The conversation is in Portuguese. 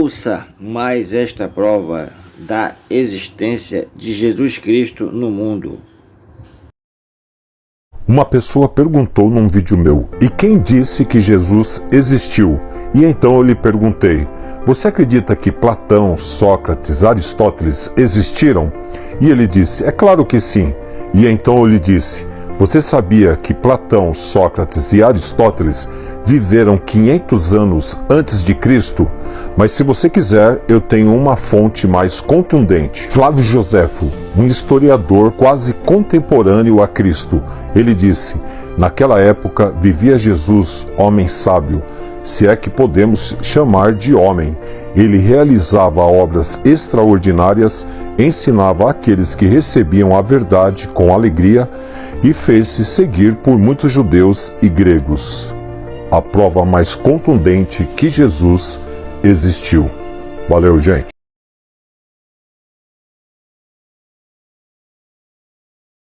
Ouça mais esta prova da existência de Jesus Cristo no mundo. Uma pessoa perguntou num vídeo meu: E quem disse que Jesus existiu? E então eu lhe perguntei: Você acredita que Platão, Sócrates, Aristóteles existiram? E ele disse: É claro que sim. E então eu lhe disse: Você sabia que Platão, Sócrates e Aristóteles viveram 500 anos antes de Cristo? Mas se você quiser, eu tenho uma fonte mais contundente. Flávio Joséfo, um historiador quase contemporâneo a Cristo, ele disse: Naquela época vivia Jesus, homem sábio, se é que podemos chamar de homem. Ele realizava obras extraordinárias, ensinava aqueles que recebiam a verdade com alegria e fez-se seguir por muitos judeus e gregos. A prova mais contundente que Jesus existiu. Valeu, gente!